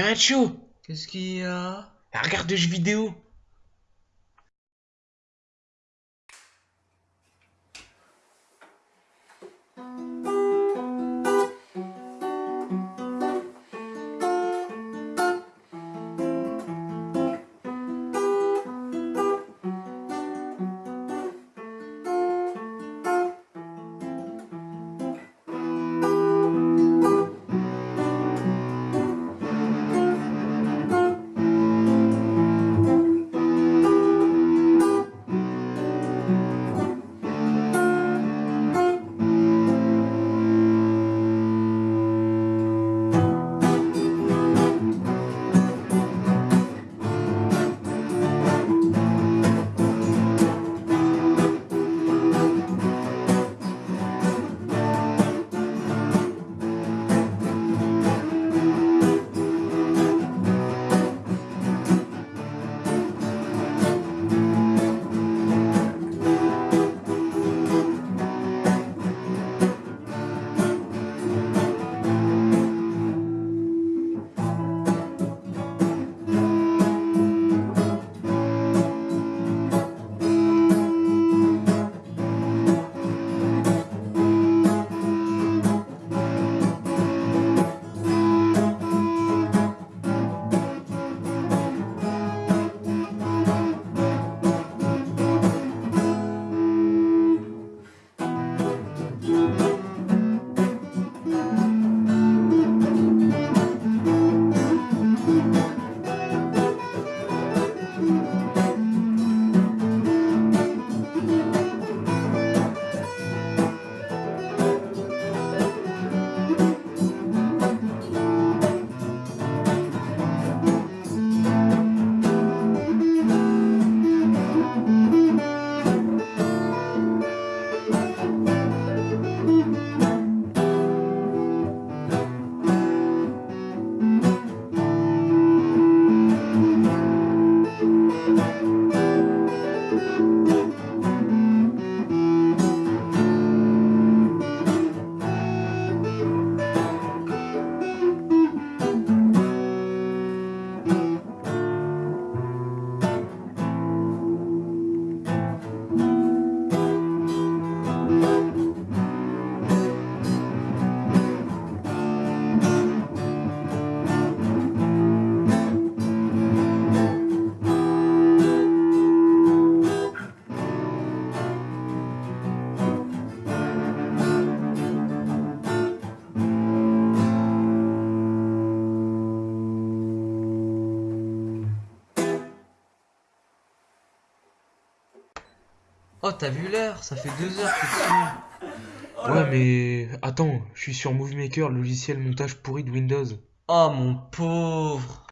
Camacho, Qu'est-ce qu'il y a? Regarde de jeux vidéo. Oh, t'as vu l'heure Ça fait deux heures que tu dessus. Ouais, mais attends, je suis sur Movie Maker, logiciel montage pourri de Windows. Oh, mon pauvre